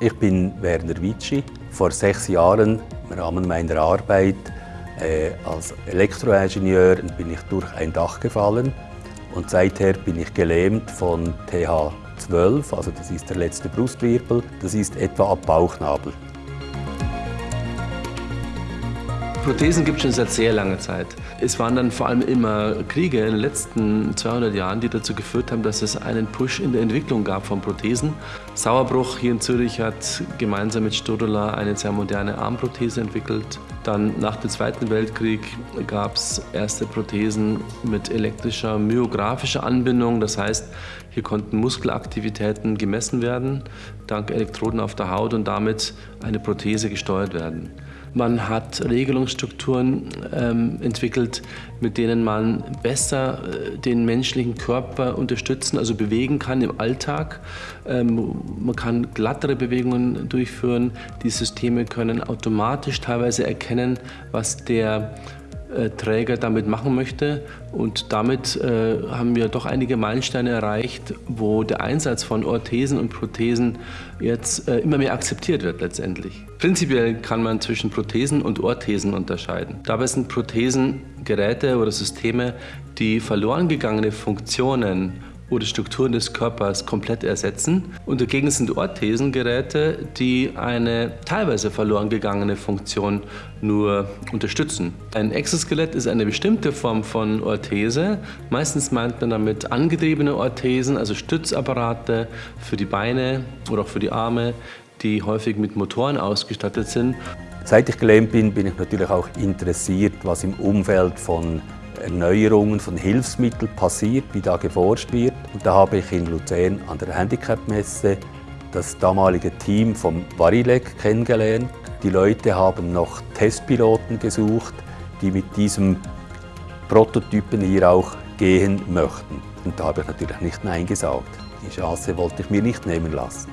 Ich bin Werner Witschi. Vor sechs Jahren im Rahmen meiner Arbeit äh, als Elektroingenieur bin ich durch ein Dach gefallen und seither bin ich gelähmt von TH12, also das ist der letzte Brustwirbel, das ist etwa ab Bauchnabel. Prothesen gibt es schon seit sehr langer Zeit. Es waren dann vor allem immer Kriege in den letzten 200 Jahren, die dazu geführt haben, dass es einen Push in der Entwicklung gab von Prothesen. Sauerbruch hier in Zürich hat gemeinsam mit Stodola eine sehr moderne Armprothese entwickelt. Dann nach dem Zweiten Weltkrieg gab es erste Prothesen mit elektrischer myographischer Anbindung. Das heißt, hier konnten Muskelaktivitäten gemessen werden, dank Elektroden auf der Haut und damit eine Prothese gesteuert werden. Man hat Regelungsstrukturen ähm, entwickelt, mit denen man besser äh, den menschlichen Körper unterstützen, also bewegen kann im Alltag. Ähm, man kann glattere Bewegungen durchführen. Die Systeme können automatisch teilweise erkennen, was der Träger damit machen möchte. Und damit äh, haben wir doch einige Meilensteine erreicht, wo der Einsatz von Orthesen und Prothesen jetzt äh, immer mehr akzeptiert wird letztendlich. Prinzipiell kann man zwischen Prothesen und Orthesen unterscheiden. Dabei sind Prothesen Geräte oder Systeme, die verloren gegangene Funktionen oder Strukturen des Körpers komplett ersetzen. Und dagegen sind Orthesengeräte, die eine teilweise verloren gegangene Funktion nur unterstützen. Ein Exoskelett ist eine bestimmte Form von Orthese. Meistens meint man damit angetriebene Orthesen, also Stützapparate für die Beine oder auch für die Arme, die häufig mit Motoren ausgestattet sind. Seit ich gelähmt bin, bin ich natürlich auch interessiert, was im Umfeld von Erneuerungen von Hilfsmitteln passiert, wie da geforscht wird. Und da habe ich in Luzern an der Handicap-Messe das damalige Team vom Varilek kennengelernt. Die Leute haben noch Testpiloten gesucht, die mit diesem Prototypen hier auch gehen möchten. Und da habe ich natürlich nicht Nein gesagt. Die Chance wollte ich mir nicht nehmen lassen.